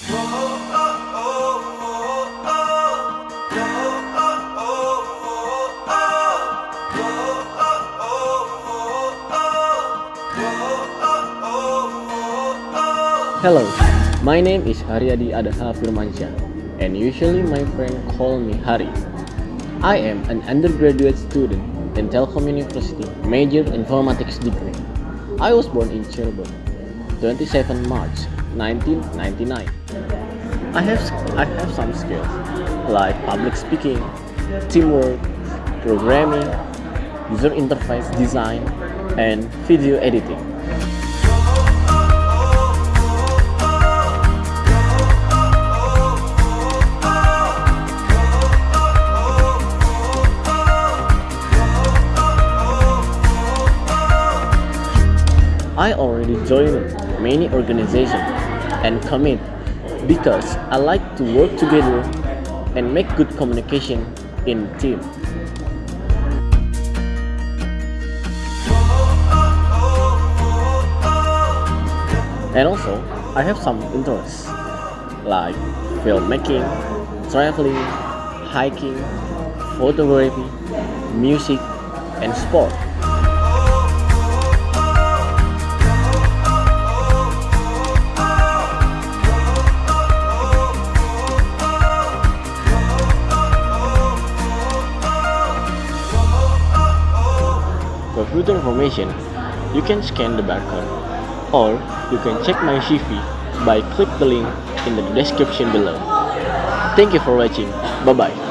Hello, my name is Haryadi Adaha Firmansyah, and usually my friend call me Hari. I am an undergraduate student in Telkom University, major informatics degree. I was born in Cirebon, 27 March 1999. I have I have some skills like public speaking, teamwork, programming, user interface design, and video editing. I already joined many organizations and commit because I like to work together and make good communication in team. And also, I have some interests like filmmaking, traveling, hiking, photography, music, and sport. For further information, you can scan the barcode or you can check my CV by click the link in the description below. Thank you for watching. Bye bye.